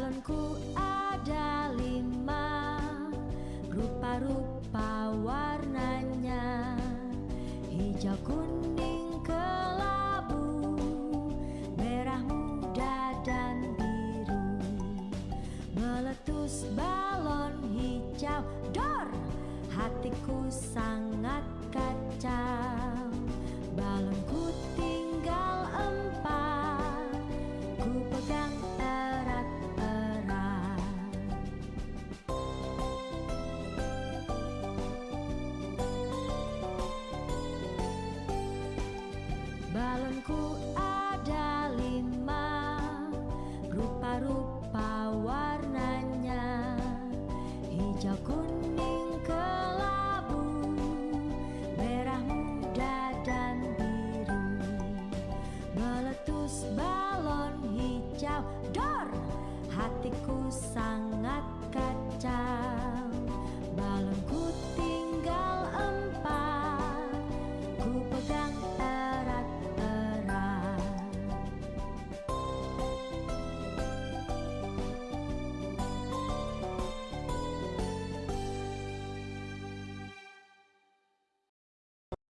Balonku ada lima. Rupa-rupa warnanya. Hijau kuning kelabu. Merah muda dan biru. Meletus balon hijau. Dor! Hatiku sangat tanganku ada lima Rupa-rupa warnanya Hijau kuning kelabu Merah muda dan biru Meletus balon hijau Dor! Hatiku sang